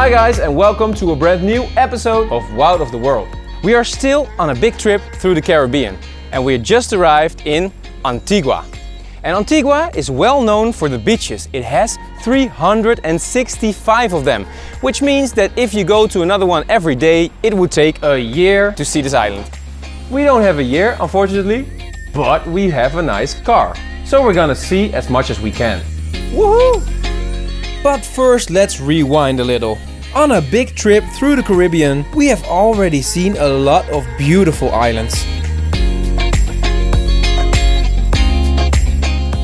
Hi guys and welcome to a brand new episode of Wild of the World. We are still on a big trip through the Caribbean and we just arrived in Antigua. And Antigua is well known for the beaches. It has 365 of them, which means that if you go to another one every day, it would take a year to see this island. We don't have a year, unfortunately, but we have a nice car. So we're gonna see as much as we can. Woohoo! But first let's rewind a little. On a big trip through the Caribbean, we have already seen a lot of beautiful islands.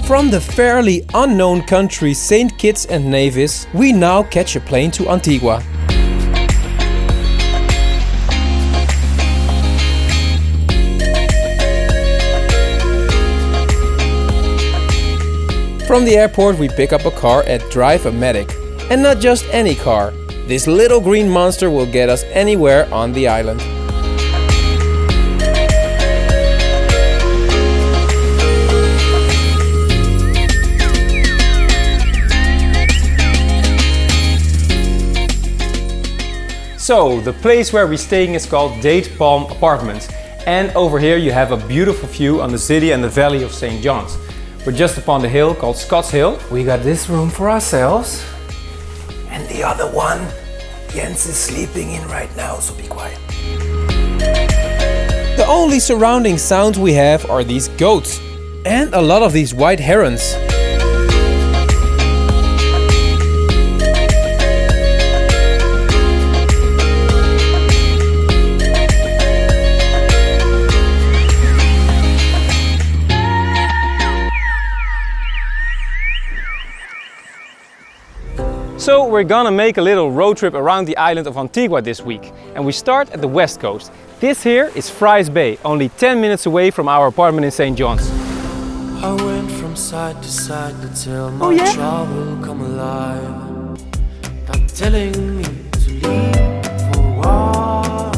From the fairly unknown country St. Kitts and Nevis, we now catch a plane to Antigua. From the airport we pick up a car at Drive-O-Matic. And not just any car. This little green monster will get us anywhere on the island. So, the place where we're staying is called Date Palm Apartments. And over here you have a beautiful view on the city and the valley of St. John's. We're just upon the hill called Scotts Hill. We got this room for ourselves. The other one, Jens is sleeping in right now, so be quiet. The only surrounding sounds we have are these goats. And a lot of these white herons. We're gonna make a little road trip around the island of Antigua this week. And we start at the west coast. This here is Ffryes Bay, only 10 minutes away from our apartment in St. John's. I went from side to side to tell oh, my Oh, yeah? trouble come alive. Not telling me to leave for a while.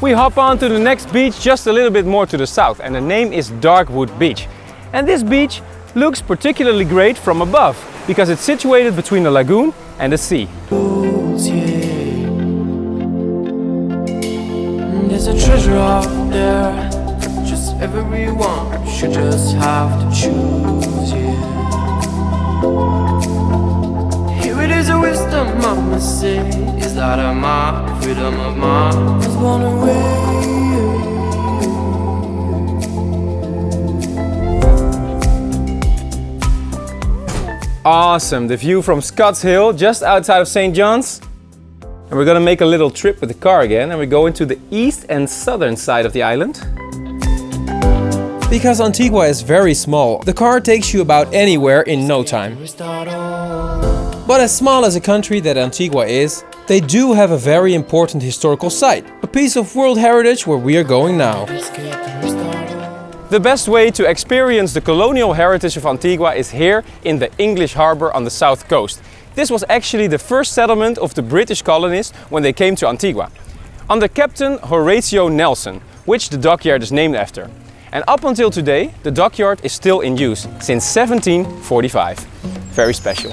We hop on to the next beach just a little bit more to the south and the name is Darkwood Beach. And this beach looks particularly great from above because it's situated between the lagoon and the sea. There's a treasure out there. Just everyone should just have to choose, yeah. Here it is a wisdom mama say Is that a my freedom of was born away Awesome, the view from Scotts Hill just outside of St. John's. And we're gonna make a little trip with the car again and we're going to the east and southern side of the island. Because Antigua is very small, the car takes you about anywhere in no time. But as small as a country that Antigua is, they do have a very important historical site, a piece of world heritage where we are going now. The best way to experience the colonial heritage of Antigua is here in the English harbour on the south coast. This was actually the first settlement of the British colonists when they came to Antigua. Under Captain Horatio Nelson, which the dockyard is named after. And up until today, the dockyard is still in use since 1745. Very special.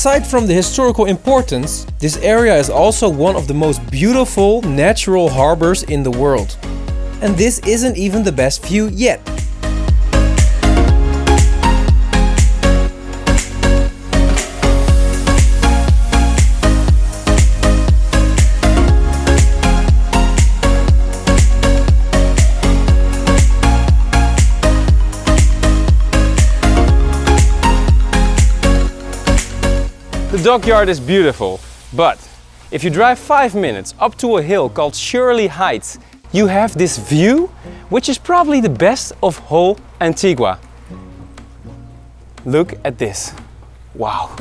Aside from the historical importance, this area is also one of the most beautiful natural harbors in the world. And this isn't even the best view yet. The dockyard is beautiful, but if you drive five minutes up to a hill called Shirley Heights, you have this view, which is probably the best of whole Antigua. Look at this. Wow.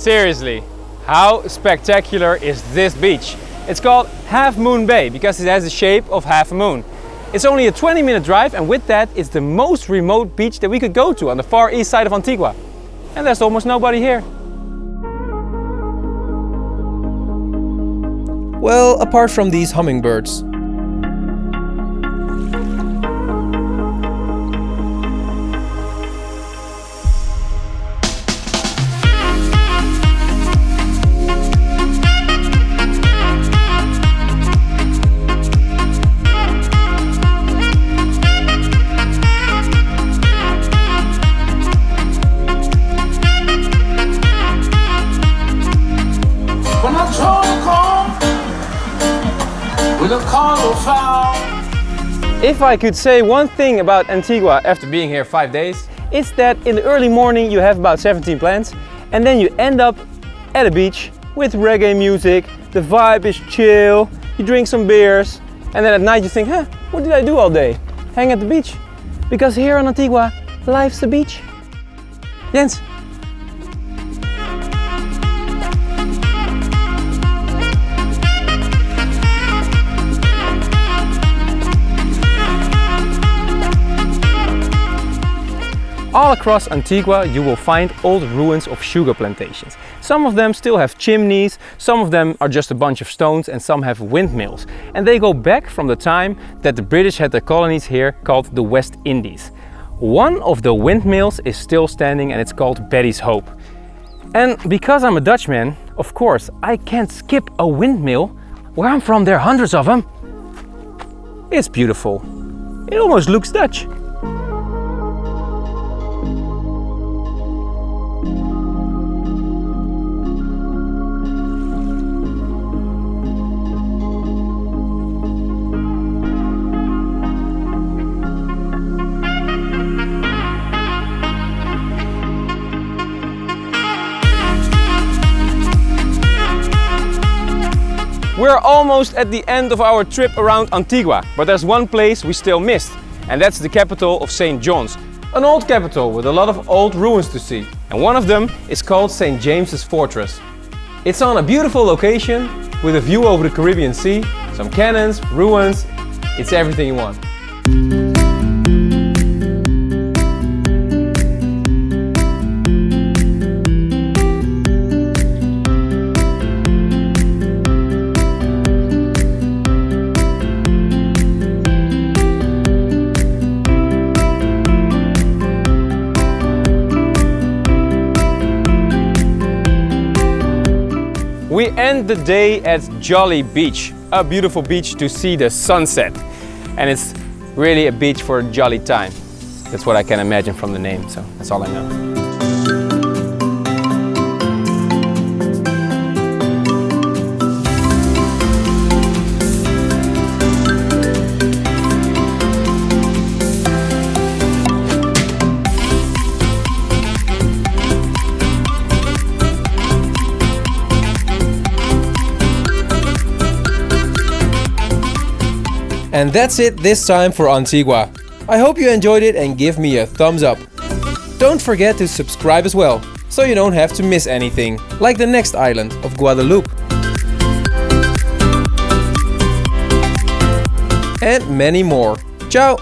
Seriously, how spectacular is this beach? It's called Half Moon Bay because it has the shape of half a moon. It's only a 20 minute drive and with that it's the most remote beach that we could go to on the far east side of Antigua. And there's almost nobody here. Well, apart from these hummingbirds. If I could say one thing about Antigua after being here five days, it's that in the early morning you have about 17 plants and then you end up at a beach with reggae music, the vibe is chill, you drink some beers and then at night you think, huh, what did I do all day? Hang at the beach. Because here on Antigua, life's the beach. Jens, All across Antigua you will find old ruins of sugar plantations. Some of them still have chimneys, some of them are just a bunch of stones and some have windmills. And they go back from the time that the British had their colonies here called the West Indies. One of the windmills is still standing and it's called Betty's Hope. And because I'm a Dutchman, of course, I can't skip a windmill. Where I'm from there are hundreds of them. It's beautiful. It almost looks Dutch. We're almost at the end of our trip around Antigua, but there's one place we still missed, and that's the capital of St. John's. An old capital with a lot of old ruins to see. And one of them is called St. James's Fortress. It's on a beautiful location with a view over the Caribbean Sea, some cannons, ruins, it's everything you want. End the day at Jolly Beach, a beautiful beach to see the sunset. And it's really a beach for a jolly time. That's what I can imagine from the name, so that's all I know. And that's it this time for Antigua. I hope you enjoyed it and give me a thumbs up. Don't forget to subscribe as well, so you don't have to miss anything, like the next island of Guadeloupe. And many more. Ciao!